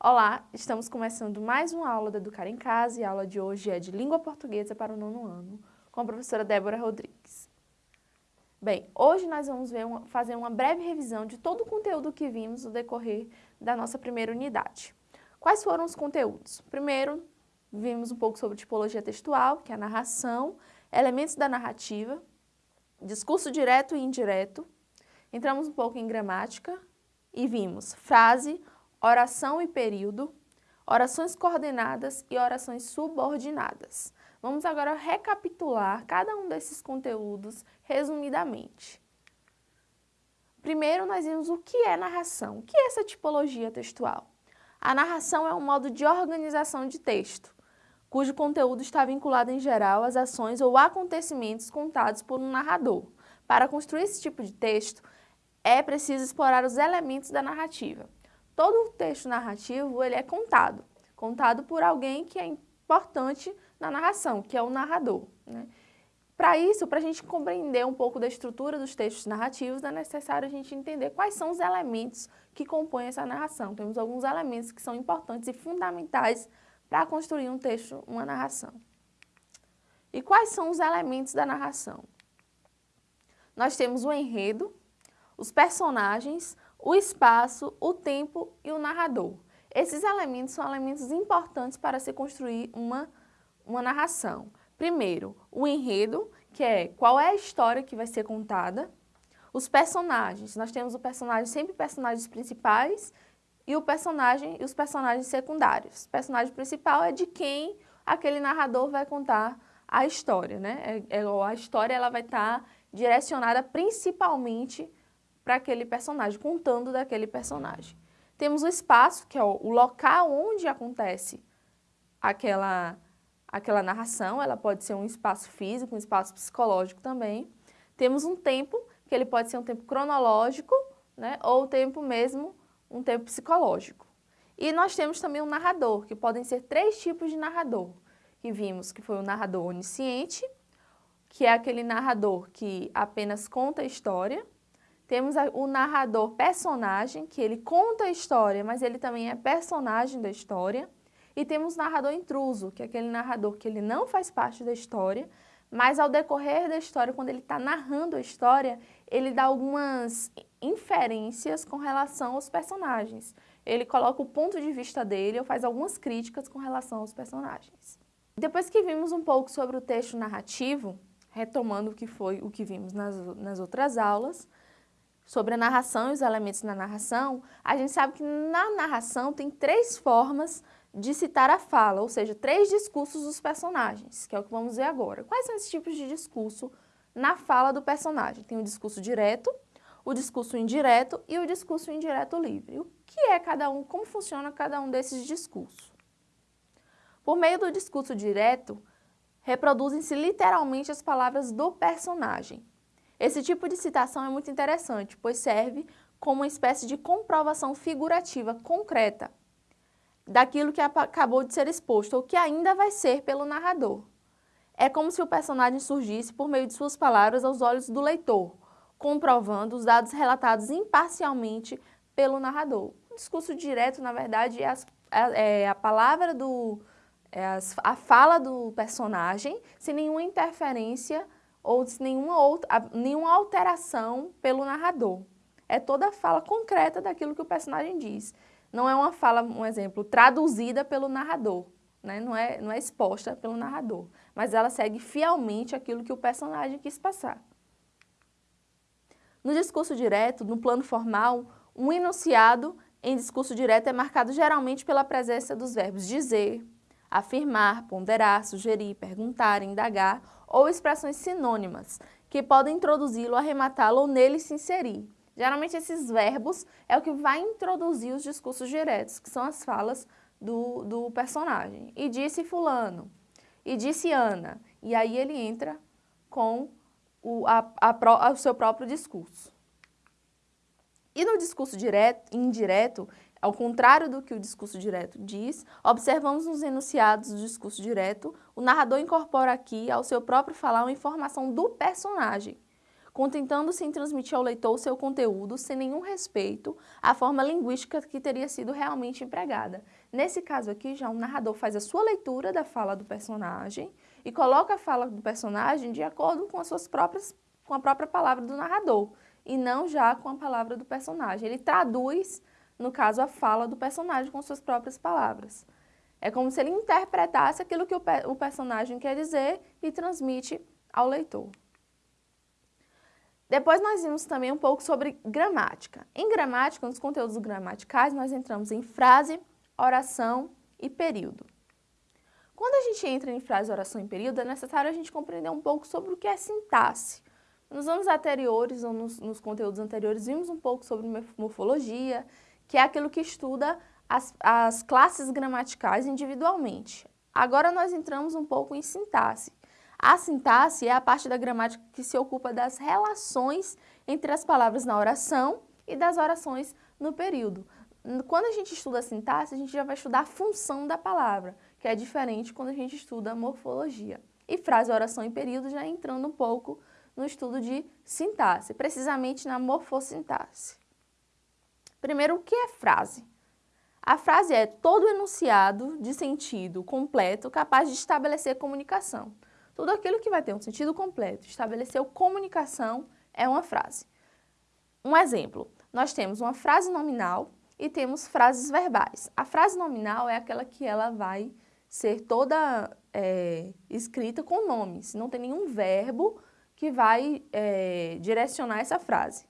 Olá, estamos começando mais uma aula do Educar em Casa e a aula de hoje é de Língua Portuguesa para o nono ano, com a professora Débora Rodrigues. Bem, hoje nós vamos uma, fazer uma breve revisão de todo o conteúdo que vimos no decorrer da nossa primeira unidade. Quais foram os conteúdos? Primeiro, vimos um pouco sobre tipologia textual, que é a narração, elementos da narrativa, discurso direto e indireto, entramos um pouco em gramática e vimos frase, oração e período, orações coordenadas e orações subordinadas. Vamos agora recapitular cada um desses conteúdos resumidamente. Primeiro, nós vimos o que é narração, o que é essa tipologia textual. A narração é um modo de organização de texto, cujo conteúdo está vinculado em geral às ações ou acontecimentos contados por um narrador. Para construir esse tipo de texto, é preciso explorar os elementos da narrativa todo o texto narrativo ele é contado, contado por alguém que é importante na narração, que é o narrador. Né? Para isso, para a gente compreender um pouco da estrutura dos textos narrativos, é necessário a gente entender quais são os elementos que compõem essa narração. Temos alguns elementos que são importantes e fundamentais para construir um texto, uma narração. E quais são os elementos da narração? Nós temos o enredo, os personagens, o espaço, o tempo e o narrador. Esses elementos são elementos importantes para se construir uma, uma narração. Primeiro, o enredo, que é qual é a história que vai ser contada. Os personagens, nós temos o personagem, sempre personagens principais e o personagem e os personagens secundários. O personagem principal é de quem aquele narrador vai contar a história, né? É, é, a história ela vai estar direcionada principalmente para aquele personagem, contando daquele personagem. Temos o espaço, que é o local onde acontece aquela, aquela narração, ela pode ser um espaço físico, um espaço psicológico também. Temos um tempo, que ele pode ser um tempo cronológico, né, ou tempo mesmo, um tempo psicológico. E nós temos também um narrador, que podem ser três tipos de narrador, que vimos que foi o narrador onisciente, que é aquele narrador que apenas conta a história, temos o narrador personagem, que ele conta a história, mas ele também é personagem da história. E temos o narrador intruso, que é aquele narrador que ele não faz parte da história, mas ao decorrer da história, quando ele está narrando a história, ele dá algumas inferências com relação aos personagens. Ele coloca o ponto de vista dele ou faz algumas críticas com relação aos personagens. Depois que vimos um pouco sobre o texto narrativo, retomando o que foi o que vimos nas, nas outras aulas, sobre a narração e os elementos na narração, a gente sabe que na narração tem três formas de citar a fala, ou seja, três discursos dos personagens, que é o que vamos ver agora. Quais são esses tipos de discurso na fala do personagem? Tem o discurso direto, o discurso indireto e o discurso indireto livre. O que é cada um, como funciona cada um desses discursos? Por meio do discurso direto, reproduzem-se literalmente as palavras do personagem, esse tipo de citação é muito interessante, pois serve como uma espécie de comprovação figurativa concreta daquilo que acabou de ser exposto ou que ainda vai ser pelo narrador. É como se o personagem surgisse por meio de suas palavras aos olhos do leitor, comprovando os dados relatados imparcialmente pelo narrador. O discurso direto, na verdade, é, é a palavra do... É a fala do personagem sem nenhuma interferência ou de nenhuma, outra, nenhuma alteração pelo narrador. É toda a fala concreta daquilo que o personagem diz. Não é uma fala, um exemplo, traduzida pelo narrador, né? não, é, não é exposta pelo narrador, mas ela segue fielmente aquilo que o personagem quis passar. No discurso direto, no plano formal, um enunciado em discurso direto é marcado geralmente pela presença dos verbos dizer, afirmar, ponderar, sugerir, perguntar, indagar ou expressões sinônimas, que podem introduzi-lo, arrematá-lo ou nele se inserir. Geralmente esses verbos é o que vai introduzir os discursos diretos, que são as falas do, do personagem. E disse fulano, e disse Ana, e aí ele entra com o, a, a, o seu próprio discurso. E no discurso direto, indireto, ao contrário do que o discurso direto diz, observamos nos enunciados do discurso direto, o narrador incorpora aqui ao seu próprio falar uma informação do personagem, contentando-se em transmitir ao leitor o seu conteúdo sem nenhum respeito à forma linguística que teria sido realmente empregada. Nesse caso aqui, já o narrador faz a sua leitura da fala do personagem e coloca a fala do personagem de acordo com as suas próprias, com a própria palavra do narrador e não já com a palavra do personagem. Ele traduz, no caso, a fala do personagem com suas próprias palavras. É como se ele interpretasse aquilo que o, o personagem quer dizer e transmite ao leitor. Depois nós vimos também um pouco sobre gramática. Em gramática, nos conteúdos gramaticais, nós entramos em frase, oração e período. Quando a gente entra em frase, oração e período, é necessário a gente compreender um pouco sobre o que é sintaxe. Nos anos anteriores, ou nos, nos conteúdos anteriores, vimos um pouco sobre morfologia, que é aquilo que estuda as, as classes gramaticais individualmente. Agora nós entramos um pouco em sintaxe. A sintaxe é a parte da gramática que se ocupa das relações entre as palavras na oração e das orações no período. Quando a gente estuda a sintaxe, a gente já vai estudar a função da palavra, que é diferente quando a gente estuda a morfologia. E frase, oração e período já entrando um pouco no estudo de sintaxe, precisamente na morfossintaxe. Primeiro, o que é frase? A frase é todo enunciado de sentido completo capaz de estabelecer comunicação. Tudo aquilo que vai ter um sentido completo, estabeleceu comunicação, é uma frase. Um exemplo, nós temos uma frase nominal e temos frases verbais. A frase nominal é aquela que ela vai ser toda é, escrita com nomes, não tem nenhum verbo que vai é, direcionar essa frase.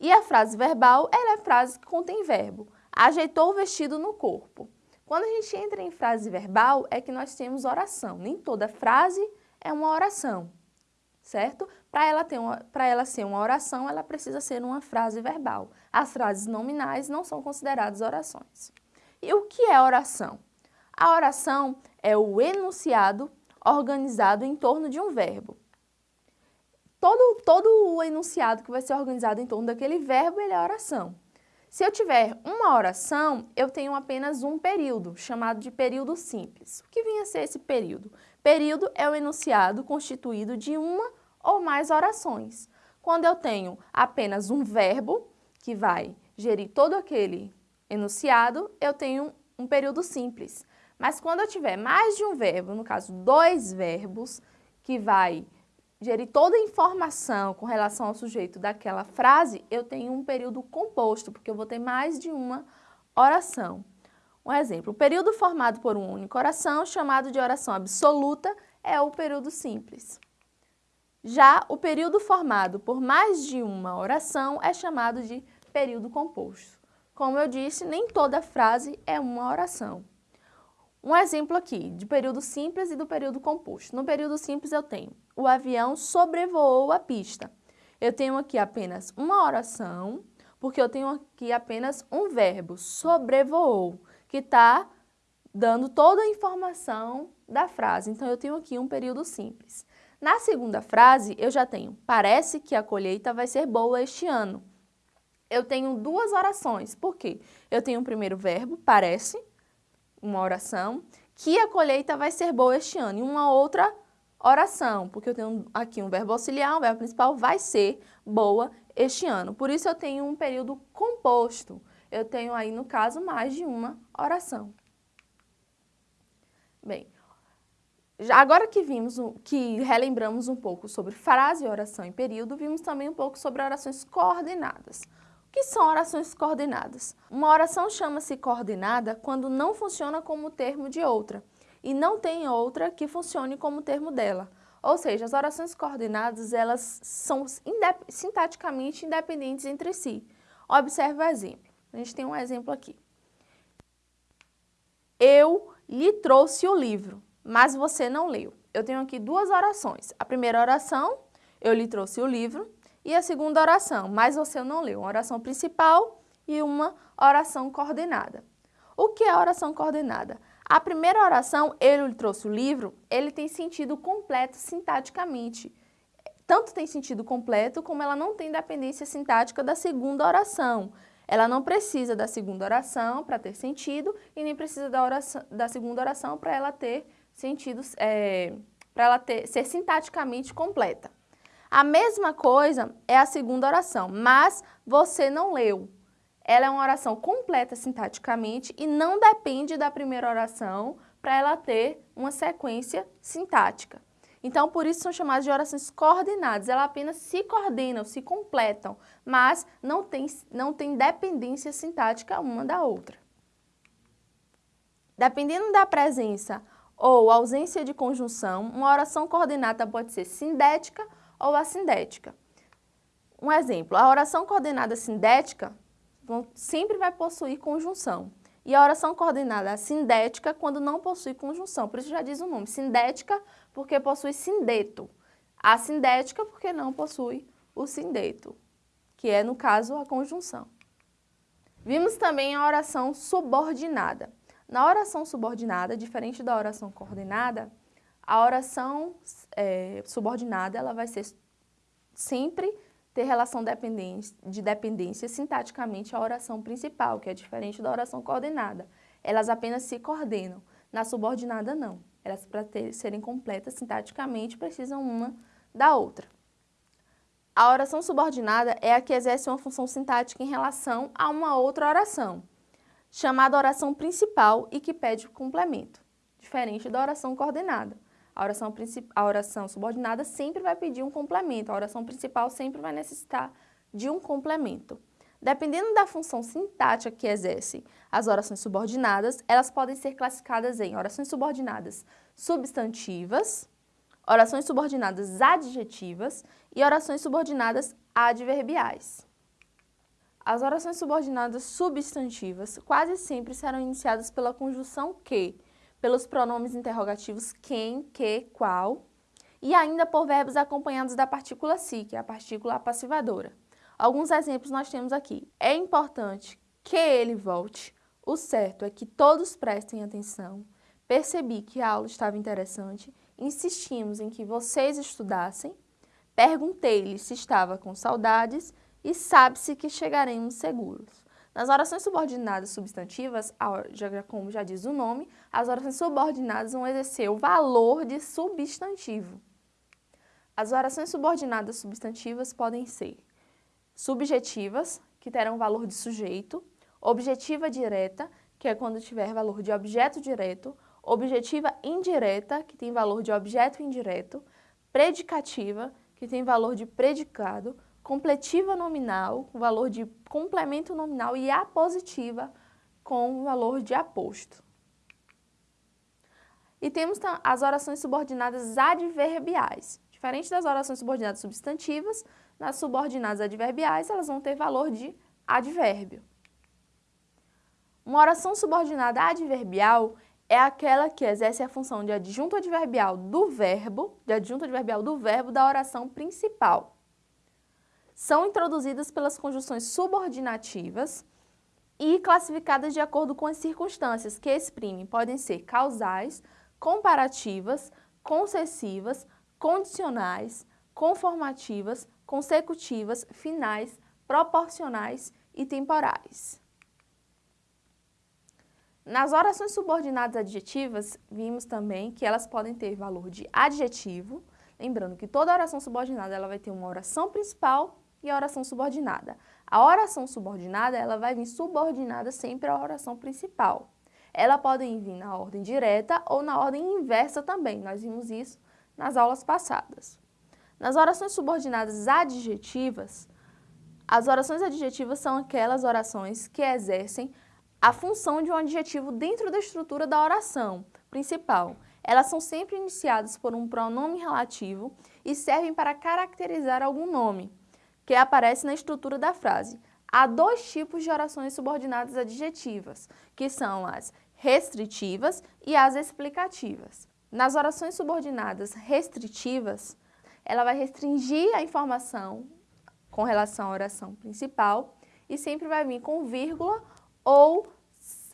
E a frase verbal, ela é a frase que contém verbo. Ajeitou o vestido no corpo. Quando a gente entra em frase verbal, é que nós temos oração. Nem toda frase é uma oração, certo? Para ela, ela ser uma oração, ela precisa ser uma frase verbal. As frases nominais não são consideradas orações. E o que é oração? A oração é o enunciado organizado em torno de um verbo. Todo, todo o enunciado que vai ser organizado em torno daquele verbo, ele é oração. Se eu tiver uma oração, eu tenho apenas um período, chamado de período simples. O que vinha a ser esse período? Período é o enunciado constituído de uma ou mais orações. Quando eu tenho apenas um verbo, que vai gerir todo aquele enunciado, eu tenho um período simples. Mas quando eu tiver mais de um verbo, no caso dois verbos, que vai gerir toda a informação com relação ao sujeito daquela frase, eu tenho um período composto, porque eu vou ter mais de uma oração. Um exemplo, o período formado por uma única oração, chamado de oração absoluta, é o período simples. Já o período formado por mais de uma oração é chamado de período composto. Como eu disse, nem toda frase é uma oração. Um exemplo aqui de período simples e do período composto. No período simples eu tenho o avião sobrevoou a pista. Eu tenho aqui apenas uma oração, porque eu tenho aqui apenas um verbo, sobrevoou, que está dando toda a informação da frase. Então, eu tenho aqui um período simples. Na segunda frase, eu já tenho, parece que a colheita vai ser boa este ano. Eu tenho duas orações, por quê? Eu tenho o primeiro verbo, parece, uma oração, que a colheita vai ser boa este ano, e uma outra oração, porque eu tenho aqui um verbo auxiliar, um verbo principal, vai ser boa este ano. Por isso eu tenho um período composto. Eu tenho aí, no caso, mais de uma oração. Bem, já agora que vimos, que relembramos um pouco sobre frase, oração e período, vimos também um pouco sobre orações coordenadas. Que são orações coordenadas? Uma oração chama-se coordenada quando não funciona como termo de outra e não tem outra que funcione como termo dela. Ou seja, as orações coordenadas elas são indep sintaticamente independentes entre si. Observe o exemplo. A gente tem um exemplo aqui. Eu lhe trouxe o livro, mas você não leu. Eu tenho aqui duas orações. A primeira oração, eu lhe trouxe o livro, e a segunda oração, mas você não leu, uma oração principal e uma oração coordenada. O que é oração coordenada? A primeira oração, ele trouxe o livro, ele tem sentido completo sintaticamente. Tanto tem sentido completo, como ela não tem dependência sintática da segunda oração. Ela não precisa da segunda oração para ter sentido e nem precisa da, oração, da segunda oração para ela ter sentido, é, para ela ter, ser sintaticamente completa. A mesma coisa é a segunda oração, mas você não leu. Ela é uma oração completa sintaticamente e não depende da primeira oração para ela ter uma sequência sintática. Então, por isso são chamadas de orações coordenadas. Elas apenas se coordenam, se completam, mas não tem, não tem dependência sintática uma da outra. Dependendo da presença ou ausência de conjunção, uma oração coordenada pode ser sindética ou assindética. Um exemplo, a oração coordenada sindética sempre vai possuir conjunção. E a oração coordenada sindética quando não possui conjunção. Por isso já diz o nome, sindética porque possui sindeto. Assindética porque não possui o sindeto, que é, no caso, a conjunção. Vimos também a oração subordinada. Na oração subordinada, diferente da oração coordenada, a oração é, subordinada ela vai ser sempre ter relação de dependência sintaticamente à oração principal, que é diferente da oração coordenada. Elas apenas se coordenam. Na subordinada, não. Elas, para serem completas sintaticamente, precisam uma da outra. A oração subordinada é a que exerce uma função sintática em relação a uma outra oração chamada oração principal e que pede complemento, diferente da oração coordenada. A oração, a oração subordinada sempre vai pedir um complemento, a oração principal sempre vai necessitar de um complemento. Dependendo da função sintática que exerce as orações subordinadas, elas podem ser classificadas em orações subordinadas substantivas, orações subordinadas adjetivas e orações subordinadas adverbiais. As orações subordinadas substantivas quase sempre serão iniciadas pela conjunção que, pelos pronomes interrogativos quem, que, qual, e ainda por verbos acompanhados da partícula si, que é a partícula passivadora. Alguns exemplos nós temos aqui. É importante que ele volte. O certo é que todos prestem atenção. Percebi que a aula estava interessante. Insistimos em que vocês estudassem. Perguntei-lhe se estava com saudades e sabe-se que chegaremos seguros. Nas orações subordinadas substantivas, como já diz o nome, as orações subordinadas vão exercer o valor de substantivo. As orações subordinadas substantivas podem ser subjetivas, que terão valor de sujeito, objetiva direta, que é quando tiver valor de objeto direto, objetiva indireta, que tem valor de objeto indireto, predicativa, que tem valor de predicado, completiva nominal, com valor de complemento nominal, e apositiva, com valor de aposto. E temos as orações subordinadas adverbiais. Diferente das orações subordinadas substantivas, nas subordinadas adverbiais, elas vão ter valor de advérbio. Uma oração subordinada adverbial é aquela que exerce a função de adjunto adverbial do verbo, de adjunto adverbial do verbo da oração principal são introduzidas pelas conjunções subordinativas e classificadas de acordo com as circunstâncias que exprimem. Podem ser causais, comparativas, concessivas, condicionais, conformativas, consecutivas, finais, proporcionais e temporais. Nas orações subordinadas adjetivas, vimos também que elas podem ter valor de adjetivo, lembrando que toda oração subordinada ela vai ter uma oração principal e a oração subordinada. A oração subordinada, ela vai vir subordinada sempre à oração principal. Ela pode vir na ordem direta ou na ordem inversa também. Nós vimos isso nas aulas passadas. Nas orações subordinadas adjetivas, as orações adjetivas são aquelas orações que exercem a função de um adjetivo dentro da estrutura da oração principal. Elas são sempre iniciadas por um pronome relativo e servem para caracterizar algum nome que aparece na estrutura da frase. Há dois tipos de orações subordinadas adjetivas, que são as restritivas e as explicativas. Nas orações subordinadas restritivas, ela vai restringir a informação com relação à oração principal e sempre vai vir com vírgula ou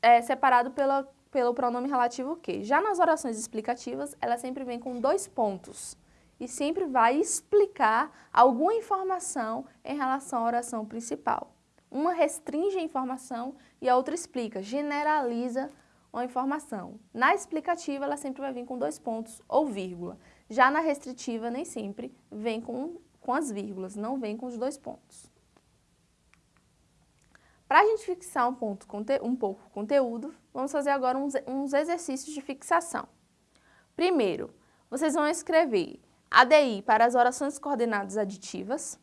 é, separado pela, pelo pronome relativo que. Já nas orações explicativas, ela sempre vem com dois pontos e sempre vai explicar alguma informação em relação à oração principal. Uma restringe a informação e a outra explica, generaliza uma informação. Na explicativa, ela sempre vai vir com dois pontos ou vírgula. Já na restritiva, nem sempre vem com, com as vírgulas, não vem com os dois pontos. Para a gente fixar um, ponto, um pouco o conteúdo, vamos fazer agora uns, uns exercícios de fixação. Primeiro, vocês vão escrever ADI para as orações coordenadas aditivas,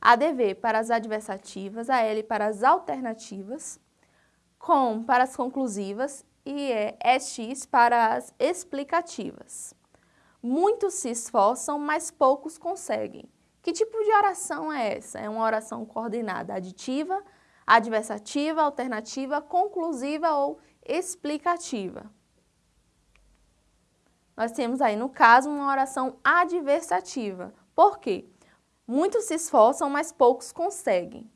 ADV para as adversativas, AL para as alternativas, COM para as conclusivas e EX para as explicativas. Muitos se esforçam, mas poucos conseguem. Que tipo de oração é essa? É uma oração coordenada aditiva, adversativa, alternativa, conclusiva ou explicativa. Nós temos aí, no caso, uma oração adversativa. Por quê? Muitos se esforçam, mas poucos conseguem.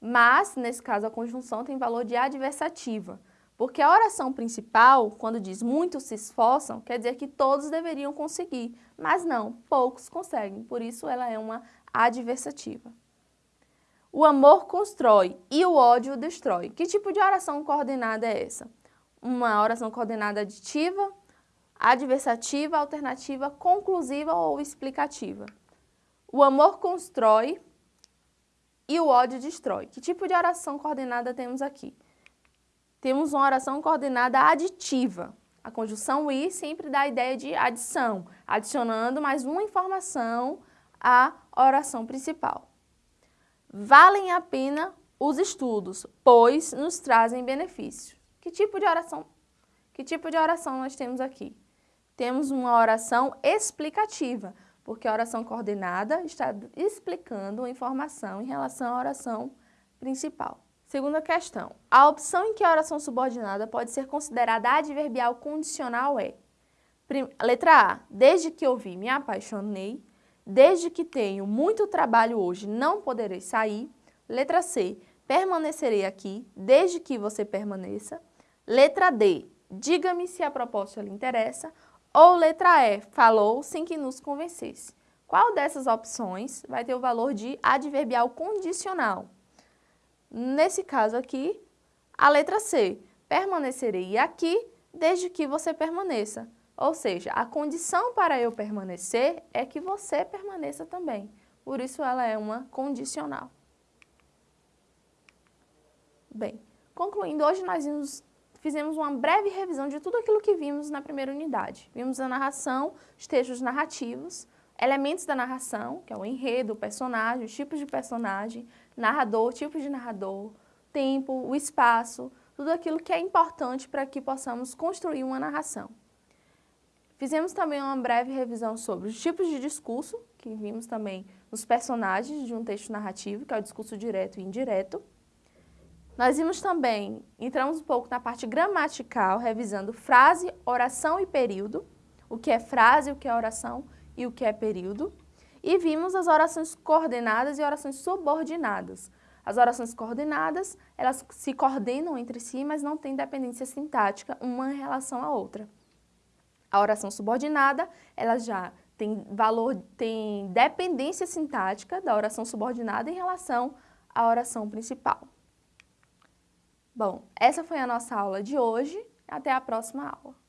Mas, nesse caso, a conjunção tem valor de adversativa. Porque a oração principal, quando diz muitos se esforçam, quer dizer que todos deveriam conseguir, mas não, poucos conseguem, por isso ela é uma adversativa. O amor constrói e o ódio destrói. Que tipo de oração coordenada é essa? Uma oração coordenada aditiva, adversativa, alternativa, conclusiva ou explicativa. O amor constrói e o ódio destrói. Que tipo de oração coordenada temos aqui? temos uma oração coordenada aditiva. A conjunção i sempre dá a ideia de adição, adicionando mais uma informação à oração principal. Valem a pena os estudos, pois nos trazem benefícios. Que tipo de oração? Que tipo de oração nós temos aqui? Temos uma oração explicativa, porque a oração coordenada está explicando uma informação em relação à oração principal. Segunda questão. A opção em que a oração subordinada pode ser considerada adverbial condicional é Letra A. Desde que ouvi, me apaixonei. Desde que tenho muito trabalho hoje, não poderei sair. Letra C. Permanecerei aqui, desde que você permaneça. Letra D. Diga-me se a proposta lhe interessa. Ou letra E. Falou sem que nos convencesse. Qual dessas opções vai ter o valor de adverbial condicional? Nesse caso aqui, a letra C, permanecerei aqui desde que você permaneça. Ou seja, a condição para eu permanecer é que você permaneça também. Por isso ela é uma condicional. Bem, concluindo, hoje nós vimos, fizemos uma breve revisão de tudo aquilo que vimos na primeira unidade. Vimos a narração, os textos narrativos, elementos da narração, que é o enredo, o personagem, os tipos de personagem, narrador, tipo de narrador, tempo, o espaço, tudo aquilo que é importante para que possamos construir uma narração. Fizemos também uma breve revisão sobre os tipos de discurso, que vimos também nos personagens de um texto narrativo, que é o discurso direto e indireto. Nós vimos também, entramos um pouco na parte gramatical, revisando frase, oração e período, o que é frase, o que é oração e o que é período. E vimos as orações coordenadas e orações subordinadas. As orações coordenadas, elas se coordenam entre si, mas não têm dependência sintática uma em relação à outra. A oração subordinada, ela já tem valor, tem dependência sintática da oração subordinada em relação à oração principal. Bom, essa foi a nossa aula de hoje. Até a próxima aula.